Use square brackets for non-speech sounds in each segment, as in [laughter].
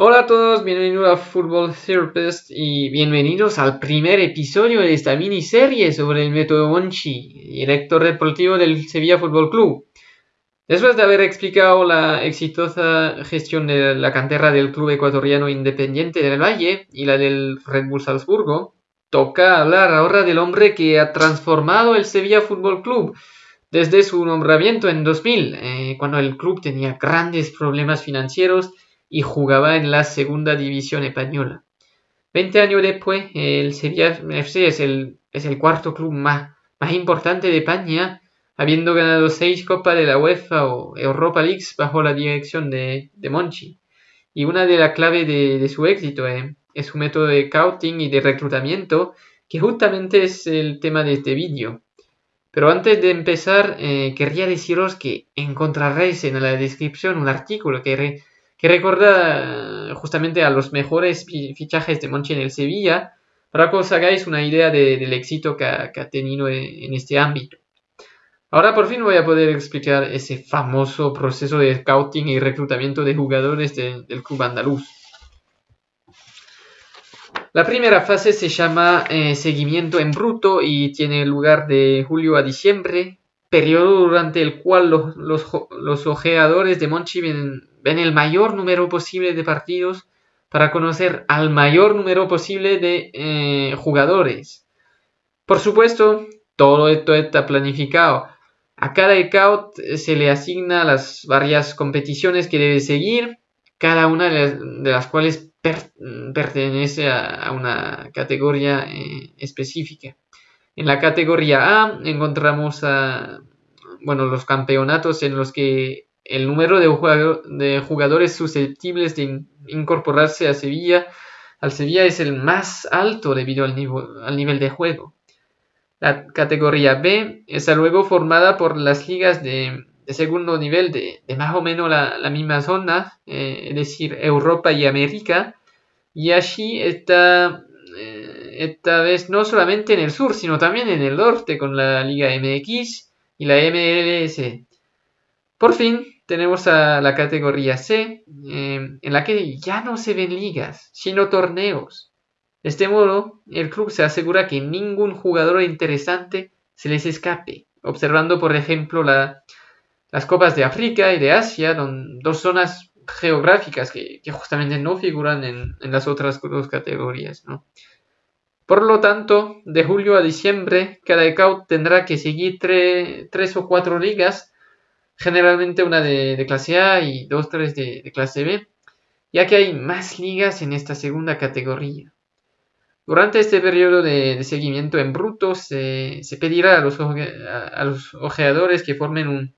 Hola a todos, bienvenidos a Football Therapist y bienvenidos al primer episodio de esta miniserie sobre el método Monchi, director deportivo del Sevilla Fútbol Club. Después de haber explicado la exitosa gestión de la cantera del club ecuatoriano independiente del Valle y la del Red Bull Salzburgo, toca hablar ahora del hombre que ha transformado el Sevilla Fútbol Club desde su nombramiento en 2000, eh, cuando el club tenía grandes problemas financieros y jugaba en la segunda división española. Veinte años después, el Sevilla FC es el, es el cuarto club más, más importante de España, habiendo ganado seis copas de la UEFA o Europa League bajo la dirección de, de Monchi. Y una de las claves de, su éxito es su método de scouting y de reclutamiento, que justamente es el tema de este vídeo. Pero antes de empezar, eh, querría deciros que encontraréis en la descripción un artículo que, re, que recuerda justamente a los mejores fichajes de Monchi en el Sevilla, para que os hagáis una idea de, del éxito que ha, tenido en, este ámbito. Ahora por fin voy a poder explicar ese famoso proceso de scouting y reclutamiento de jugadores de, del club andaluz. La primera fase se llama eh, seguimiento en bruto y tiene lugar de julio a diciembre, periodo durante el cual los, los, los ojeadores de Monchi ven, ven, el mayor número posible de partidos para conocer al mayor número posible de eh, jugadores. Por supuesto, todo esto está planificado. A cada scout se le asigna las varias competiciones que debe seguir, cada una de las, cuales per, pertenece a, una categoría eh, específica. En la categoría A encontramos bueno, los campeonatos en los que el número de, jugador, de jugadores susceptibles de in, incorporarse a Sevilla, al Sevilla es el más alto debido al, nivel, de juego. La categoría B está luego formada por las ligas de, segundo nivel de, más o menos la, la misma zona, eh, es decir, Europa y América. Y allí está, eh, esta vez no solamente en el sur, sino también en el norte con la Liga MX y la MLS. Por fin tenemos a la categoría C, eh, en la que ya no se ven ligas, sino torneos. De este modo, el club se asegura que ningún jugador interesante se les escape, observando por ejemplo la, las copas de África y de Asia, dos zonas geográficas que, justamente no figuran en, las otras dos categorías. Por lo tanto, de julio a diciembre, cada scout tendrá que seguir tre, tres o cuatro ligas, generalmente una de, clase A y dos, tres de, clase B, ya que hay más ligas en esta segunda categoría. Durante este periodo de, seguimiento en bruto se, se pedirá a los, a los, ojeadores que formen un,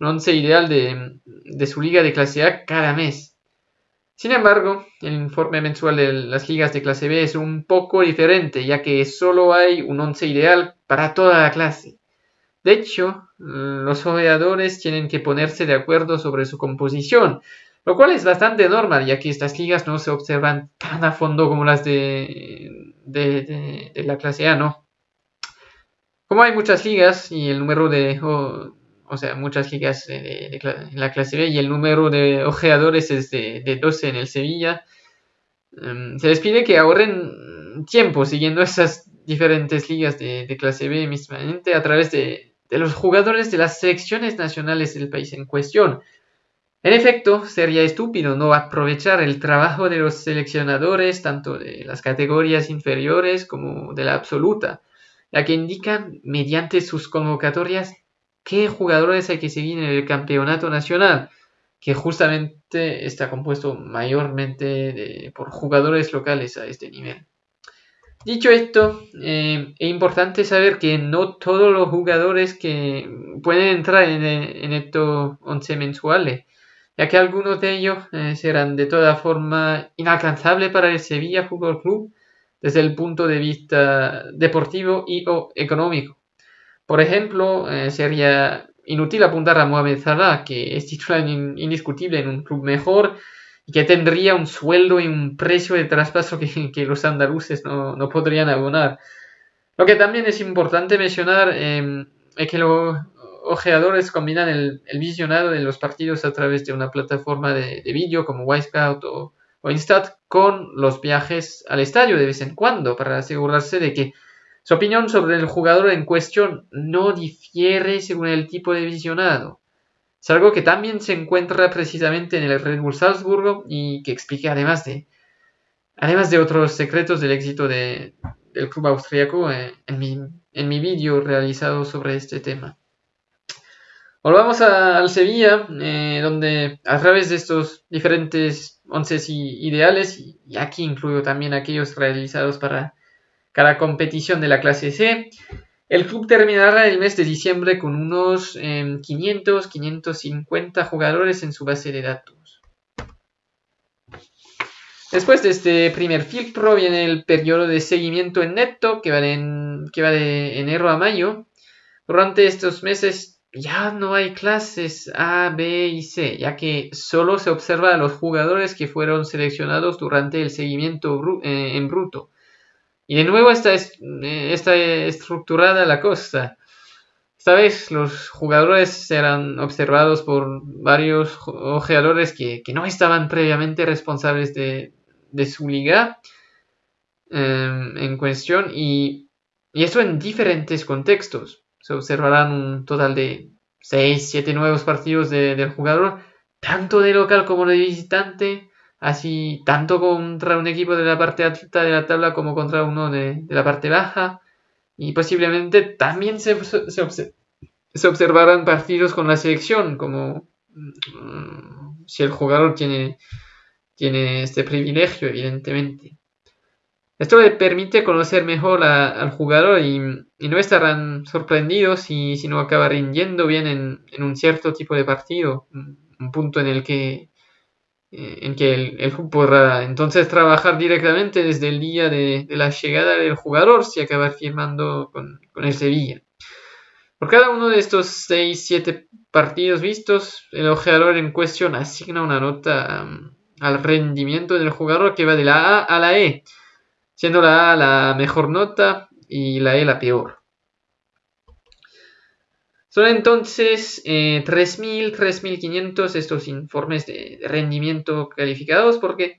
un once ideal de, de, su liga de clase A cada mes. Sin embargo, el informe mensual de las ligas de clase B es un poco diferente, ya que solo hay un once ideal para toda la clase. De hecho, los ojeadores tienen que ponerse de acuerdo sobre su composición, lo cual es bastante normal, ya que estas ligas no se observan tan a fondo como las de, de, de, de la clase A, ¿no? Como hay muchas ligas y el número de, o, sea, muchas ligas en la clase B y el número de ojeadores es de, 12 en el Sevilla, um, se les pide que ahorren tiempo siguiendo esas diferentes ligas de, de clase B mismamente a través de, de los jugadores de las selecciones nacionales del país en cuestión. En efecto, sería estúpido no aprovechar el trabajo de los seleccionadores tanto de las categorías inferiores como de la absoluta, ya que indican mediante sus convocatorias qué jugadores hay que seguir en el campeonato nacional, que justamente está compuesto mayormente por jugadores locales a este nivel. Dicho esto, eh, es importante saber que no todos los jugadores que pueden entrar en, estos 11 mensuales ya que algunos de ellos eh, serán de toda forma inalcanzables para el Sevilla Fútbol Club desde el punto de vista deportivo y o económico. Por ejemplo, eh, sería inútil apuntar a Mohamed Salah, que es titular indiscutible en un club mejor y que tendría un sueldo y un precio de traspaso [laughs] que, los andaluces no, no, podrían abonar. Lo que también es importante mencionar eh, es que lo, ojeadores combinan el, el, visionado de los partidos a través de una plataforma de, de vídeo como Wisecout o, o Instat con los viajes al estadio de vez en cuando para asegurarse de que su opinión sobre el jugador en cuestión no difiere según el tipo de visionado. Es algo que también se encuentra precisamente en el Red Bull Salzburgo y que explica además de, además de otros secretos del éxito del club austriaco eh, en mi, en mi vídeo realizado sobre este tema. Volvamos al Sevilla, eh, donde a través de estos diferentes once ideales, y aquí incluyo también aquellos realizados para cada competición de la clase C, el club terminará el mes de diciembre con unos 500, em, 550 jugadores en su base de datos. Después de este primer filtro viene el periodo de seguimiento en neto que va que va de enero a mayo. Durante estos meses ya no hay clases A, B y C, ya que solo se observa a los jugadores que fueron seleccionados durante el seguimiento eh, en bruto. Y de nuevo está, eh, está estructurada la cosa. Esta vez los jugadores serán observados por varios ojeadores que, no estaban previamente responsables de, su liga em, en cuestión. Y, y eso en diferentes contextos. Se observarán un total de 6, 7 nuevos partidos del jugador, tanto de local como de visitante, así tanto contra un equipo de la parte alta de la tabla como contra uno de, la parte baja. Y posiblemente también se, se, observarán partidos con la selección, como mm, si el jugador tiene, tiene este privilegio, evidentemente. Esto le permite conocer mejor al jugador y, no estarán sorprendidos si, si no acaba rindiendo bien en, un cierto tipo de partido, un punto en el que, en que el, club podrá entonces trabajar directamente desde el día de, la llegada del jugador si acaba firmando con, el Sevilla. Por cada uno de estos 6-7 partidos vistos, el ojeador en cuestión asigna una nota al rendimiento del jugador que va de la A a la E siendo la A la mejor nota y la E la peor. Son entonces 3.000, eh, 3.500 estos informes de rendimiento calificados porque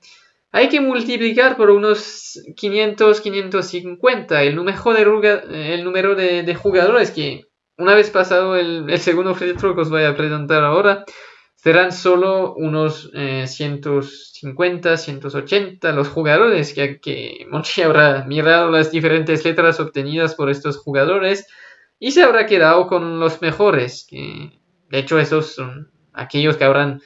hay que multiplicar por unos 500, 550 el número de, el número de, jugadores que una vez pasado el, segundo filtro que os voy a presentar ahora, serán solo unos 150, eh, 180 los jugadores, ya que [laughs] Monchi habrá mirado las diferentes letras obtenidas por estos jugadores y se habrá quedado con los mejores, que de hecho esos son aquellos que habrán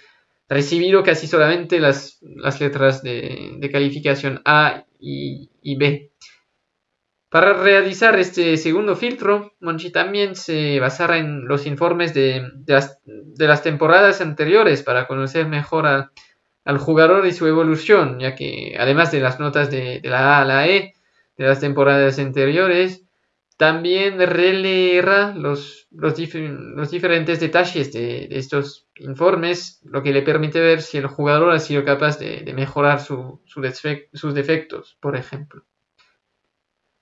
recibido casi solamente las, letras de, calificación A y B. Para realizar este segundo filtro, Monchi también se basará en los informes de, las, temporadas anteriores para conocer mejor al jugador y su evolución, ya que además de las notas de, la A a la E de las temporadas anteriores, también releerá los, los, diferentes detalles de, estos informes, lo que le permite ver si el jugador ha sido capaz de, mejorar sus defectos, por ejemplo.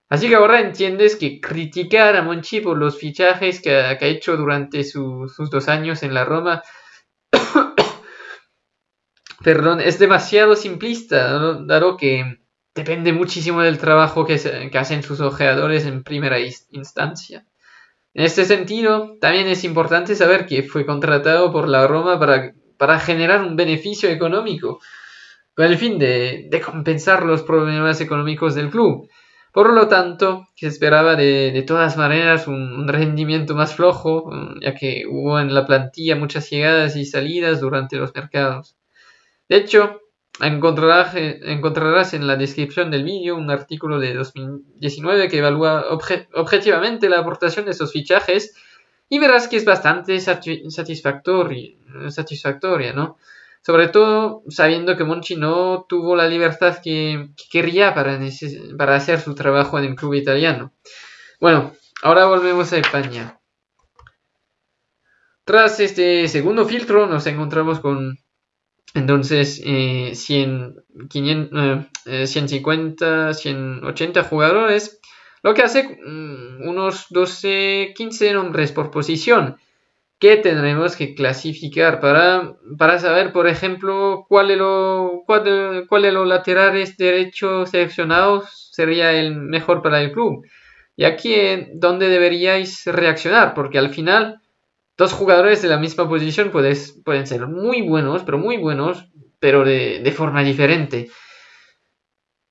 Así que ahora entiendes que criticar a Monchi por los fichajes que ha, hecho durante sus dos años en la Roma, [coughs] perdón, es demasiado simplista, dado que depende muchísimo del trabajo que, hacen sus ojeadores en primera instancia. En este sentido, también es importante saber que fue contratado por la Roma para, para generar un beneficio económico, con el fin de, compensar los problemas económicos del club. Por lo tanto, se esperaba de, todas maneras un, rendimiento más flojo, mm, ya que hubo en la plantilla muchas llegadas y salidas durante los mercados. De hecho, encontrarás, encontrarás en la descripción del vídeo un artículo de 2019 que evalúa objetivamente la aportación de esos fichajes y verás que es bastante satisfactoria, satisfactoria ¿no? Sobre todo sabiendo que Monchi no tuvo la libertad que, quería para, para hacer su trabajo en el club italiano. Bueno, ahora volvemos a España. Tras este segundo filtro nos encontramos con entonces 100, 150, 180 jugadores, lo que hace mm, unos 12, 15 nombres por posición. ¿qué tendremos que clasificar para, para saber, por ejemplo, cuál de, los cuál, cuál de los laterales derechos seleccionados sería el mejor para el club? Y aquí es donde deberíais reaccionar, porque al final dos jugadores de la misma posición pueden ser muy buenos, pero muy buenos, pero de, forma diferente.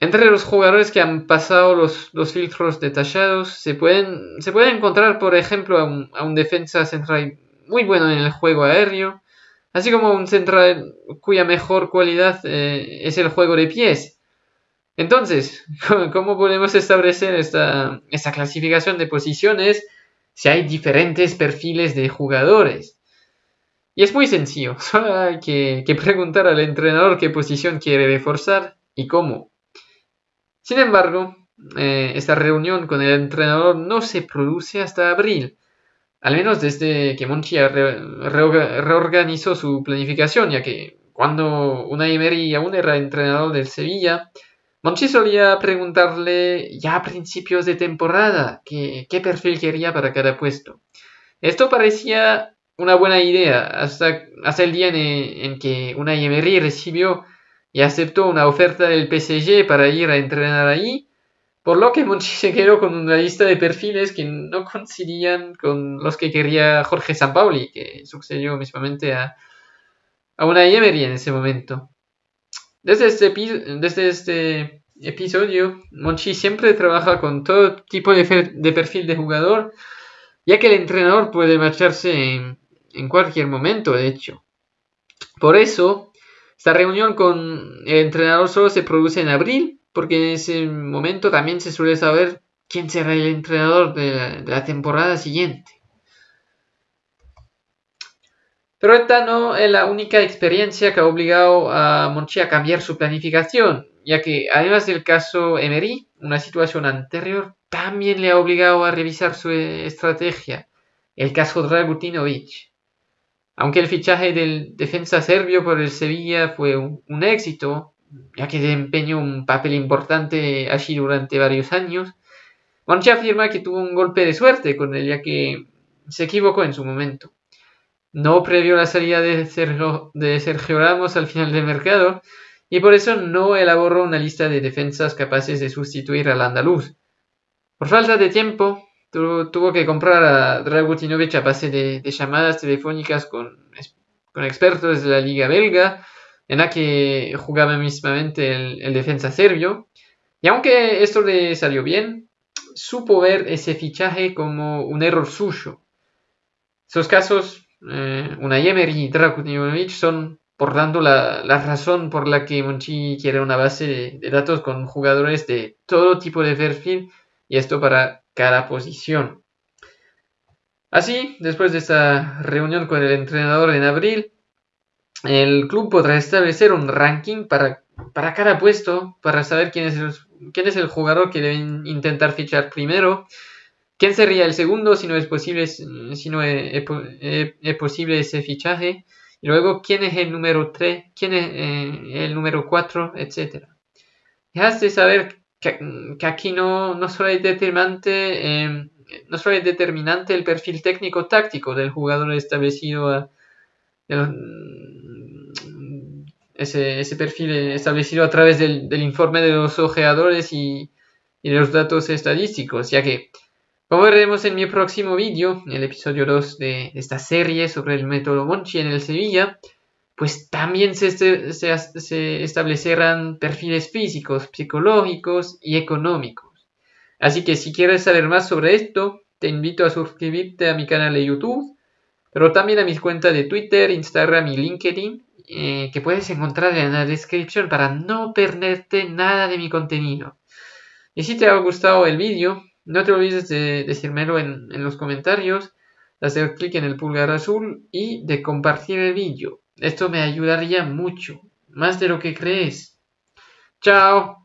Entre los jugadores que han pasado los, filtros detallados, se pueden, se puede encontrar, por ejemplo, a un, defensa central muy bueno en el juego aéreo, así como un central cuya mejor cualidad eh, es el juego de pies. Entonces, [laughs] ¿cómo podemos establecer esta, esta clasificación de posiciones si hay diferentes perfiles de jugadores? Y es muy sencillo, [laughs] solo hay que, preguntar al entrenador qué posición quiere reforzar y cómo. Sin embargo, eh, esta reunión con el entrenador no se produce hasta abril, al menos desde que Monchi reorganizó su planificación, ya que cuando una Emery aún era entrenador del Sevilla, Monchi solía preguntarle ya a principios de temporada qué, perfil quería para cada puesto. Esto parecía una buena idea hasta, el día en, que una Emery recibió y aceptó una oferta del PSG para ir a entrenar ahí, por lo que Monchi se quedó con una lista de perfiles que no coincidían con los que quería Jorge Sampaoli, que sucedió mismamente a, a una Emery en ese momento. Desde este, desde este episodio, Monchi siempre trabaja con todo tipo de, perfil de jugador, ya que el entrenador puede marcharse en, cualquier momento, de hecho. Por eso, esta reunión con el entrenador solo se produce en abril, porque en ese momento también se suele saber quién será el entrenador de la temporada siguiente. Pero esta no es la única experiencia que ha obligado a Monchi a cambiar su planificación, ya que además del caso Emery, una situación anterior también le ha obligado a revisar su estrategia, el caso Dragutinovic. Aunque el fichaje del defensa serbio por el Sevilla fue un, éxito, ya que desempeñó un papel importante allí durante varios años, Monchi afirma que tuvo un golpe de suerte con él, ya que se equivocó en su momento no previó la salida de Sergio, Ramos al final del mercado y por eso no elaboró una lista de defensas capaces de sustituir al andaluz. Por falta de tiempo, tuvo, que comprar a Dragutinovic a base de, llamadas telefónicas con, con, expertos de la liga belga, en la que jugaba mismamente el, el defensa serbio. Y aunque esto le salió bien, supo ver ese fichaje como un error suyo. Esos casos eh, una Emery y Drakutinovic son, por tanto, la, razón por la que Monchi quiere una base de, datos con jugadores de todo tipo de perfil y esto para cada posición. Así, después de esta reunión con el entrenador en abril, el club podrá establecer un ranking para, para cada puesto, para saber quién es, el, quién es el jugador que deben intentar fichar primero ¿Quién sería el segundo si no es posible, si no es, posible ese fichaje? Y luego, ¿quién es el número 3? ¿Quién es eh, el número 4? Etcétera. has de saber que, aquí no, no, solo es determinante, em, no solo es determinante el perfil técnico-táctico del jugador establecido ese, ese, perfil establecido a través del, informe de los ojeadores y, y de los datos estadísticos, ya que como veremos en mi próximo vídeo, el episodio 2 de esta serie sobre el método Monchi en el Sevilla, pues también se, se, establecerán perfiles físicos, psicológicos y económicos. Así que si quieres saber más sobre esto, te invito a suscribirte a mi canal de YouTube, pero también a mis cuentas de Twitter, Instagram y LinkedIn, eh, que puedes encontrar en la descripción para no perderte nada de mi contenido. Y si te ha gustado el vídeo, no te olvides de decírmelo en, en los comentarios, de hacer clic en el pulgar azul y de compartir el vídeo. Esto me ayudaría mucho, más de lo que crees. ¡Chao!